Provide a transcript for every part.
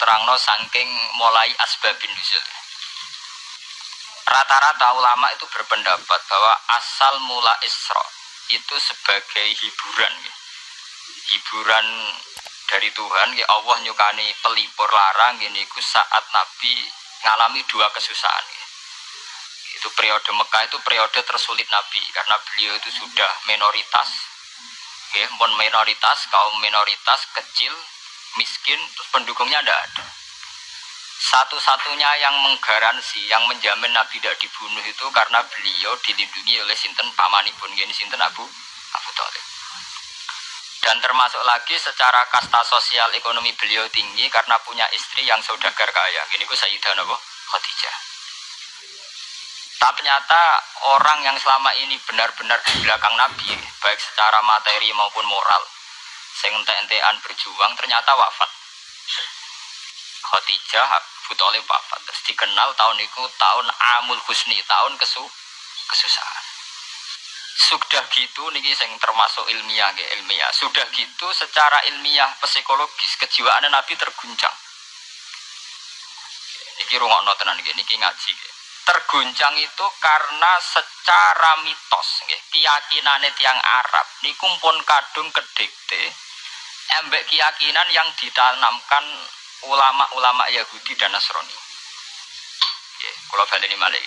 terangno saking mulai asbabin nuzul. Rata-rata ulama itu berpendapat bahwa asal mula Isra itu sebagai hiburan. Hiburan dari Tuhan, ya Allah nyukani pelipur larang ini saat Nabi ngalami dua kesusahan. Itu periode Mekah itu periode tersulit Nabi karena beliau itu sudah minoritas. Ya, mon minoritas, kaum minoritas kecil, miskin, terus pendukungnya ada ada. Satu-satunya yang menggaransi, yang menjamin Nabi tidak dibunuh itu karena beliau dilindungi oleh sinten pamanipun, gini sinten Abu Abu Talib. Dan termasuk lagi secara kasta sosial ekonomi beliau tinggi karena punya istri yang saudagar kaya. Gini ku Sayyidah Nabi Khadijah. Tapi ternyata orang yang selama ini benar-benar di belakang Nabi, baik secara materi maupun moral, sing entek-entekan berjuang ternyata wafat. Khadijah Abu Talib wafat. Terus dikenal tahun itu tahun Amul Husni, tahun kesu kesusahan. Sudah gitu niki sing termasuk ilmiah nggih ilmiah. Sudah gitu secara ilmiah psikologis kejiwaan Nabi terguncang. Niki rungokno tenan niki niki ngaji terguncang itu karena secara mitos keyakinan tiang Arab niku pun kadung kedekte embek keyakinan yang ditanamkan ulama-ulama Yahudi dan Nasrani. Nggih, kula baleni malih.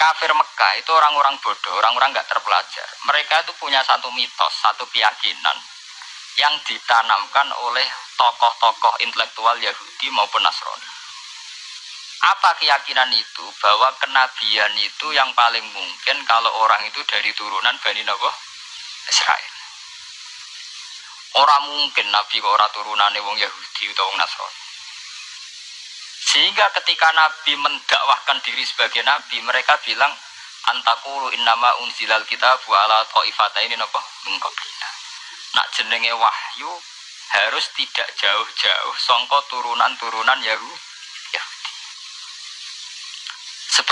Kafir Mekah itu orang-orang bodoh, orang-orang nggak terpelajar. Mereka itu punya satu mitos, satu keyakinan yang ditanamkan oleh tokoh-tokoh intelektual Yahudi maupun Nasrani. Apa keyakinan itu? Bahwa kenabian itu yang paling mungkin kalau orang itu dari turunan Bani Nabi Israel. Orang mungkin Nabi kok orang turunan wong Yahudi atau wong Nasrani. Sehingga ketika Nabi mendakwahkan diri sebagai Nabi, mereka bilang antakulu innama unzilal kita ala ta'ifata ini nopo mengkoblina. Nak jenenge wahyu harus tidak jauh-jauh songko turunan-turunan Yahudi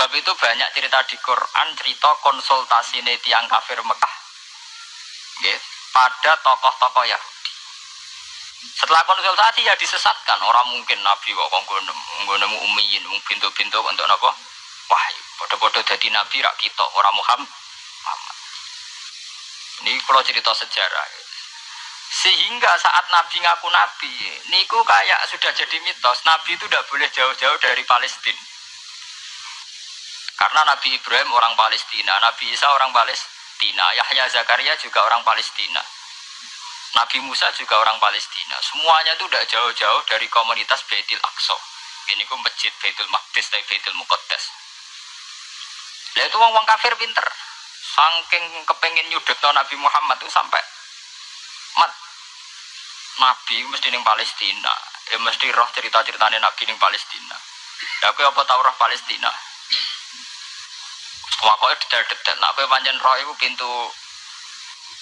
Sebab itu banyak cerita di Quran, cerita konsultasi tiang kafir Mekah pada tokoh-tokoh Yahudi. Setelah konsultasi ya disesatkan. Orang mungkin Nabi kok nggak nemu umiyin, pintu-pintu untuk nopo wahyu. Bodoh-bodoh jadi Nabi rak kita, orang Muhammad. Ini kalau cerita sejarah. Sehingga saat Nabi ngaku Nabi, niku kayak sudah jadi mitos. Nabi itu tidak boleh jauh-jauh dari Palestina karena Nabi Ibrahim orang Palestina, Nabi Isa orang Palestina, Yahya Zakaria juga orang Palestina. Nabi Musa juga orang Palestina. Semuanya itu tidak jauh-jauh dari komunitas Baitul Aqsa. Ini ku masjid Baitul Maqdis dan Baitul Muqaddas. Lah itu wong-wong kafir pinter. Saking kepengen nyudut Nabi Muhammad itu sampai mat Nabi mesti ning Palestina. Ya mesti roh cerita-ceritanya Nabi ning Palestina. Ya aku apa tahu roh Palestina? Pokoknya detail-detail. Nah, apa panjang roh itu pintu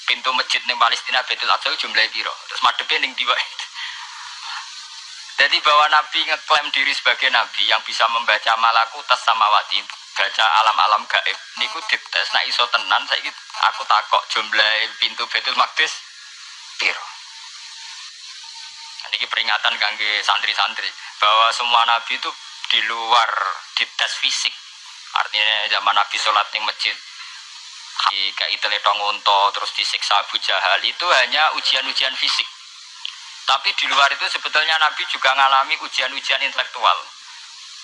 pintu masjid nih Palestina Betul Aqsa jumlah biro. Terus madepnya ning diwa Jadi bahwa Nabi ngeklaim diri sebagai Nabi yang bisa membaca malakutas samawati, baca alam-alam gaib. Niku dites, nah iso tenan saya aku takok jumlah pintu Betul Maqdis biro. Ini peringatan kangge santri-santri bahwa semua Nabi itu di luar dites fisik Artinya zaman Nabi sholat di masjid kayak itu letong unta terus disiksa Abu Jahal itu hanya ujian-ujian fisik. Tapi di luar itu sebetulnya Nabi juga mengalami ujian-ujian intelektual.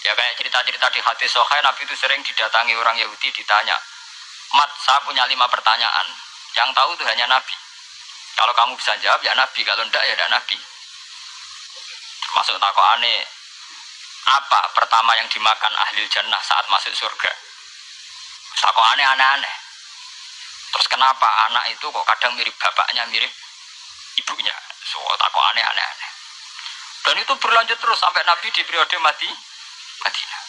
Ya kayak cerita-cerita di hati Sohai, Nabi itu sering didatangi orang Yahudi ditanya, Mat, saya punya lima pertanyaan. Yang tahu itu hanya Nabi. Kalau kamu bisa jawab ya Nabi, kalau tidak ya tidak Nabi. Termasuk takut aneh, apa pertama yang dimakan ahli jannah saat masuk surga? Kok aneh-aneh. Terus kenapa anak itu kok kadang mirip bapaknya, mirip ibunya? So, kok aneh-aneh. Dan itu berlanjut terus sampai Nabi di periode mati Madinah.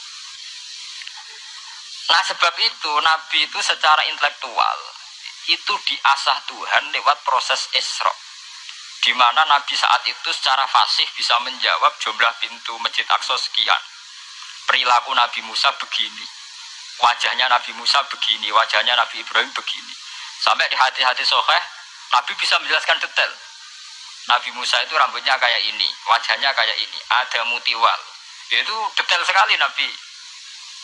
Nah sebab itu Nabi itu secara intelektual itu diasah Tuhan lewat proses Isra di mana Nabi saat itu secara fasih bisa menjawab jumlah pintu Masjid Aqsa sekian. Perilaku Nabi Musa begini. Wajahnya Nabi Musa begini, wajahnya Nabi Ibrahim begini. Sampai di hati-hati soheh, Nabi bisa menjelaskan detail. Nabi Musa itu rambutnya kayak ini, wajahnya kayak ini, ada mutiwal. Itu detail sekali Nabi.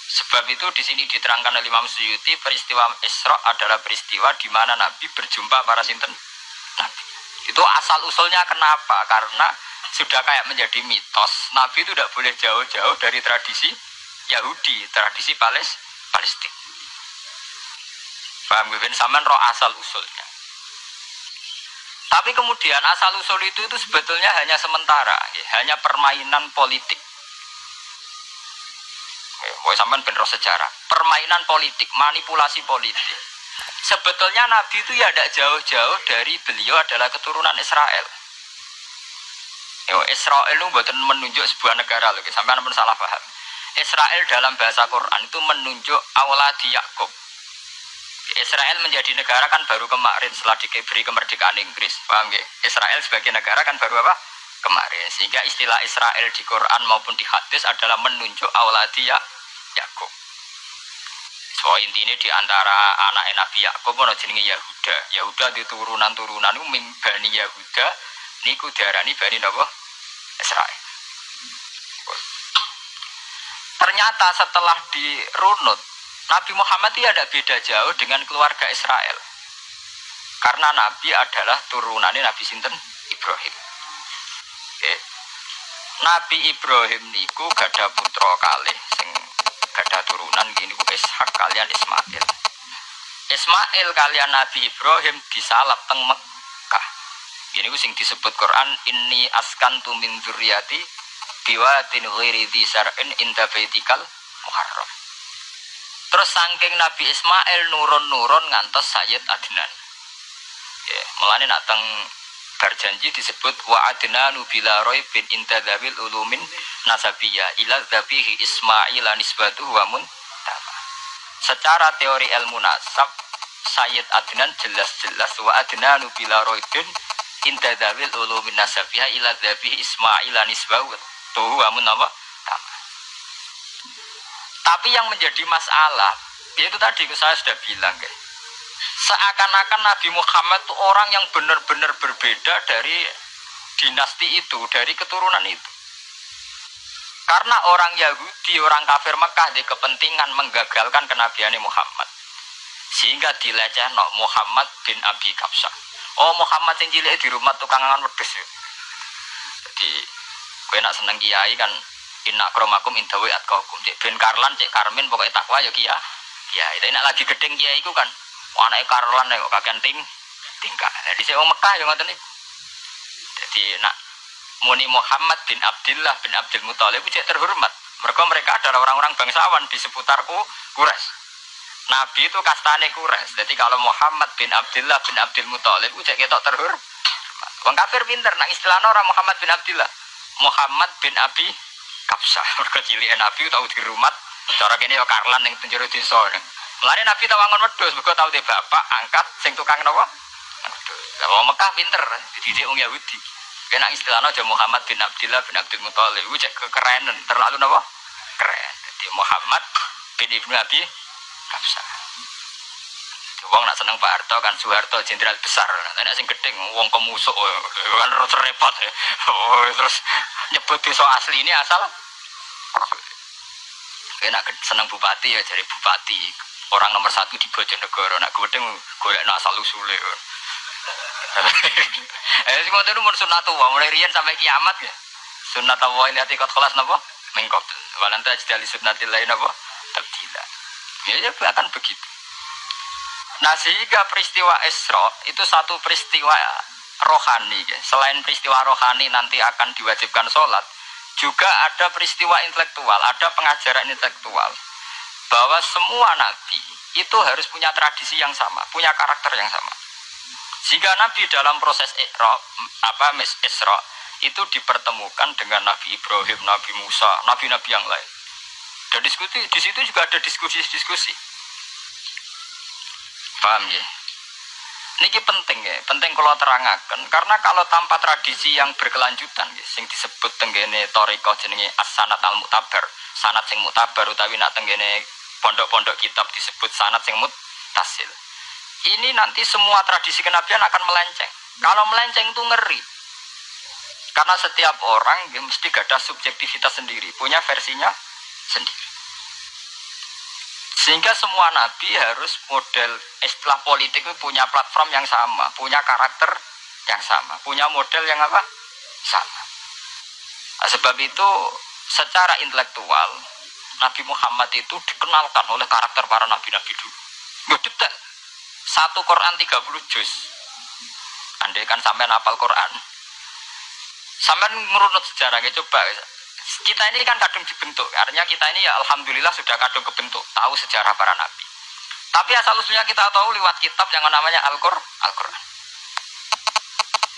Sebab itu di sini diterangkan oleh Imam Suyuti peristiwa Isra adalah peristiwa di mana Nabi berjumpa para sinten Nabi. Itu asal usulnya kenapa? Karena sudah kayak menjadi mitos Nabi itu tidak boleh jauh-jauh dari tradisi Yahudi, tradisi Pales, Palestina. Paham Ben Saman roh asal usulnya. Tapi kemudian asal usul itu itu sebetulnya hanya sementara, ya, hanya permainan politik. Woi sampean ben roh sejarah. Permainan politik, manipulasi politik. Sebetulnya Nabi itu ya tidak jauh-jauh dari beliau adalah keturunan Israel. Yo, Israel itu buatan menunjuk sebuah negara loh, sampai pun salah paham. Israel dalam bahasa Quran itu menunjuk awladi Yakub. Israel menjadi negara kan baru kemarin setelah diberi kemerdekaan Inggris, paham ya? Israel sebagai negara kan baru apa? Kemarin. Sehingga istilah Israel di Quran maupun di hadis adalah menunjuk awladi Yakub. So intinya di antara anak Nabi Yakub ono jenenge Yahuda. Yahuda di turunan-turunan itu mimbani Yahuda niku darani bani napa? Israel. Ternyata setelah dirunut, Nabi Muhammad itu ada beda jauh dengan keluarga Israel. Karena Nabi adalah turunannya Nabi Sinten Ibrahim. Oke. Nabi Ibrahim niku gada putra kali sing gada turunan gini Ishak kalian Ismail. Ismail kalian Nabi Ibrahim disalap teng Mekah. Ini ku sing disebut Quran ini askan min dzurriyyati biwatin ghairi dzar'in inda baitikal muharram. Terus saking Nabi Ismail nurun-nurun ngantos Sayyid Adnan. Ya, melani nak teng berjanji disebut wa adnanu bila bin intadzabil ulumin nasabiyah ila dzabihi Ismail nisbatuhu wa. Secara teori ilmu nasab Sayyid Adnan jelas-jelas wa adnanu bila bin intadzabil ulumin nasabiyah ila dzabihi Ismail nisbatuhu tuh wa muntama. Tapi yang menjadi masalah itu tadi saya sudah bilang guys seakan-akan Nabi Muhammad itu orang yang benar-benar berbeda dari dinasti itu, dari keturunan itu. Karena orang Yahudi, orang kafir Mekah di kepentingan menggagalkan kenabian Muhammad. Sehingga dileceh no Muhammad bin Abi Kapsah. Oh Muhammad yang cilik di rumah tukang angan wedes. Jadi gue nak seneng kiai kan inna kromakum indawi atkahukum. Cek ben Karlan, cek Karmin pokoknya takwa ya kia. Ya, itu nak lagi gedeng kiai itu kan anak Karlan kok kakean ting tingkah. Jadi saya Mekah yang ngoten Jadi nak Muni Muhammad bin Abdullah bin Abdul Muthalib itu terhormat. Mereka mereka adalah orang-orang bangsawan di seputarku Quraisy. Nabi itu kastane Quraisy. Jadi kalau Muhammad bin Abdullah bin Abdul Muthalib itu ketok terhormat. Wong kafir pinter nak istilahnya orang Muhammad bin Abdullah. Muhammad bin Abi Kapsah. Mereka cilik Nabi tahu di rumah. Cara gini ya Karlan yang penjuru desa. Mulane Nabi tawangon wedhus, mergo tau de bapak angkat sing tukang napa? Lah wong Mekah pinter, dididik wong Yahudi. Kena istilahnya aja Muhammad bin Abdullah bin Abdul Muthalib, itu cek kekerenan, terlalu napa? Keren. Jadi Muhammad bin Ibnu Abi Kapsa. Wong nak seneng Pak Harto kan Soeharto jenderal besar. Nek sing gedeng wong kemusuk kan repot. Oh, terus nyebut desa asli ini asal Kena seneng bupati ya jadi bupati orang nomor satu di Bojonegoro. Nak gue golek asal usule eh sing ngoten umur sunnatullah mulai rian sampai kiamat ya. Sunnatullah lihat ikut kelas napa? Mengkot. Walanta jadi sunnatil lain napa? Tabdila ya ya akan begitu. Nah sehingga peristiwa Isra itu satu peristiwa rohani ya. selain peristiwa rohani nanti akan diwajibkan sholat juga ada peristiwa intelektual ada pengajaran intelektual bahwa semua nabi itu harus punya tradisi yang sama, punya karakter yang sama. Jika nabi dalam proses Isra, apa mes Isra itu dipertemukan dengan Nabi Ibrahim, Nabi Musa, nabi-nabi yang lain. Dan diskusi di situ juga ada diskusi-diskusi. Paham ya? Ini penting ya, penting kalau terangkan. Karena kalau tanpa tradisi yang berkelanjutan, ya, yang disebut tenggene toriko jenenge as-sanat al-mutabar, sanat sing mutabar utawi nak tenggene pondok-pondok kitab disebut sanat yang mutasil. Ini nanti semua tradisi kenabian akan melenceng. Kalau melenceng itu ngeri. Karena setiap orang ya, mesti ada subjektivitas sendiri, punya versinya sendiri. Sehingga semua nabi harus model istilah politik punya platform yang sama, punya karakter yang sama, punya model yang apa? Sama. Nah, sebab itu secara intelektual Nabi Muhammad itu dikenalkan oleh karakter para nabi-nabi dulu. Nggak detail. Satu Quran 30 juz. Andai kan sampai nafal Quran. Sampai merunut sejarahnya coba. Kita ini kan kadung dibentuk. Artinya kita ini ya Alhamdulillah sudah kadung kebentuk. Tahu sejarah para nabi. Tapi asal usulnya kita tahu lewat kitab yang namanya Al-Qur'an. Al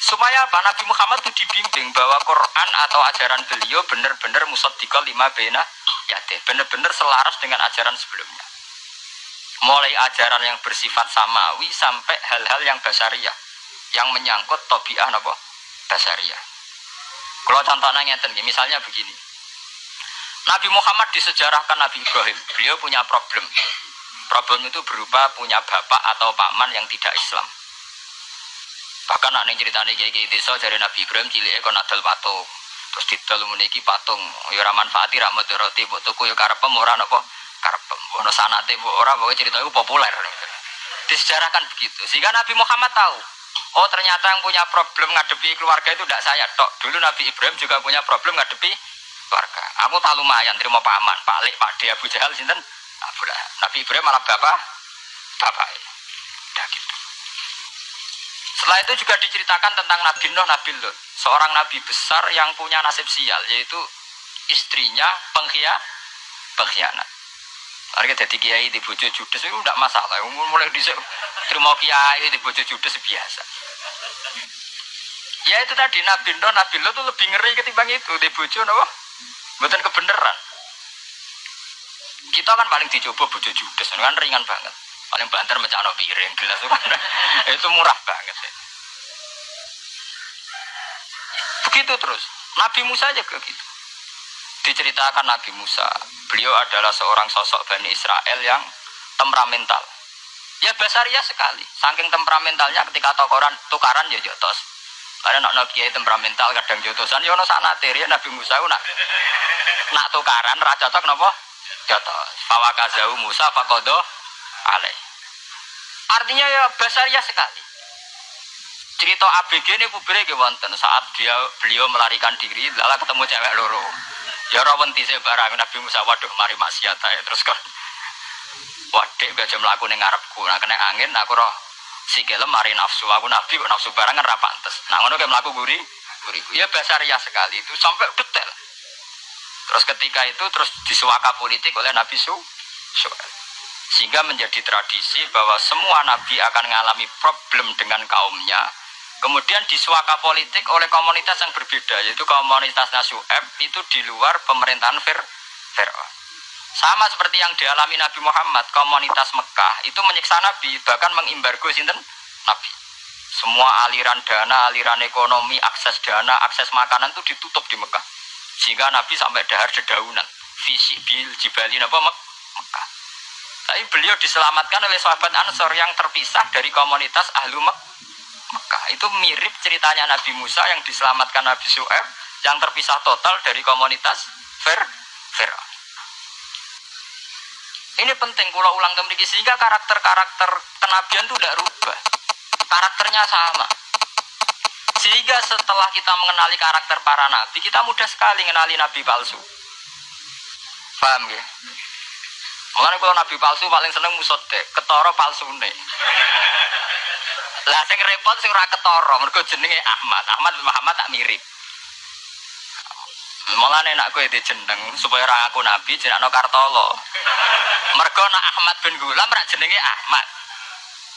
Supaya apa? Nabi Muhammad itu dibimbing bahwa Quran atau ajaran beliau benar-benar musaddiqal lima bena yate. Benar-benar selaras dengan ajaran sebelumnya. Mulai ajaran yang bersifat samawi sampai hal-hal yang basariah. Yang menyangkut tobiah apa? Basariah. Kalau contohnya ngeten, misalnya begini. Nabi Muhammad disejarahkan Nabi Ibrahim. Beliau punya problem. Problem itu berupa punya bapak atau paman yang tidak Islam Bahkan nak ceritane kiai-kiai desa dari Nabi Ibrahim cilik kon adol. Terus didol meniki patung, ya ora manfaati ra mudarati mbok tuku ya karepem ora napa karepem. Ono sanate mbok ora pokoke cerita itu populer. Disejarahkan begitu. Sehingga Nabi Muhammad tahu, oh ternyata yang punya problem ngadepi keluarga itu tidak saya tok. Dulu Nabi Ibrahim juga punya problem ngadepi keluarga. Aku tak lumayan terima paman, Pak Lek, Pak De, Abu Jahal sinten? Nabi Ibrahim malah bapak bapak. Udah gitu. Setelah itu juga diceritakan tentang Nabi Nuh, Nabi Lut. Seorang nabi besar yang punya nasib sial, yaitu istrinya penghia, pengkhianat. Mereka jadi kiai di bojo judes itu tidak masalah. Mulai di terima kiai di bojo judes biasa. Ya itu tadi Nabi Nuh, Nabi Lut itu lebih ngeri ketimbang itu di bojo no? Bukan kebenaran. Kita kan paling dicoba bojo judes, kan ringan banget paling banter mencano piring gelas itu kan itu murah banget ya. Begitu terus. Nabi Musa aja gitu. Diceritakan Nabi Musa beliau adalah seorang sosok Bani Israel yang temperamental. Ya basaria sekali. Saking temperamentalnya ketika tokoran tukaran ya jotos. Karena nak nak temperamental kadang jotosan ya sana teri Nabi Musa nak nak tukaran raja tok nopo jotos. Fawakazau Musa fakodo alaih. Artinya ya basaria sekali. Cerita ABG ini pubere ke wonten saat dia beliau melarikan diri, lalu ketemu cewek loro. Ya rawanti saya barang Nabi Musa waduh mari maksiat ya terus kan. Wadik gak melaku ning ngarepku. Nah kena angin aku roh si kelem mari nafsu aku nabi nafsu barang kan rapantes. Nah ngono kayak melaku guri guri. Ya basaria sekali itu sampai detail. Terus ketika itu terus disuaka politik oleh Nabi Su. Sehingga menjadi tradisi bahwa semua nabi akan mengalami problem dengan kaumnya. Kemudian disuaka politik oleh komunitas yang berbeda, yaitu komunitas Nasu'eb itu di luar pemerintahan Fir. Sama seperti yang dialami Nabi Muhammad, komunitas Mekah itu menyiksa Nabi, bahkan mengimbargo sinten Nabi. Semua aliran dana, aliran ekonomi, akses dana, akses makanan itu ditutup di Mekah. Sehingga Nabi sampai dahar dedaunan. Visi bil jibalin apa Mekah. Tapi beliau diselamatkan oleh sahabat Ansor yang terpisah dari komunitas Ahlu Mek. Itu mirip ceritanya Nabi Musa yang diselamatkan Nabi Su'eb yang terpisah total dari komunitas Fer. Ini penting kalau ulang kembali sehingga karakter-karakter kenabian itu tidak rubah. Karakternya sama. Sehingga setelah kita mengenali karakter para nabi, kita mudah sekali mengenali nabi palsu. Paham ya? Makanya kalau nabi palsu paling seneng musode, ketoro nih. Lah sing repot sing ora ketoro, mergo jenenge Ahmad. Ahmad Muhammad tak mirip. Mulane nak kowe jeneng supaya ora aku nabi jenakno Kartolo. Mergo nak Ahmad bin Gulam rak jenenge Ahmad.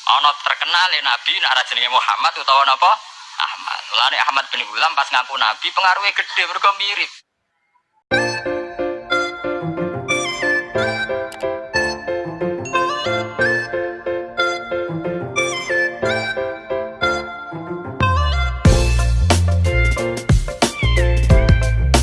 Ana terkenal ya nabi nak ora jenenge Muhammad utawa napa? Ahmad. Mulane Ahmad bin Gulam pas ngaku nabi pengaruhnya gede mergo mirip.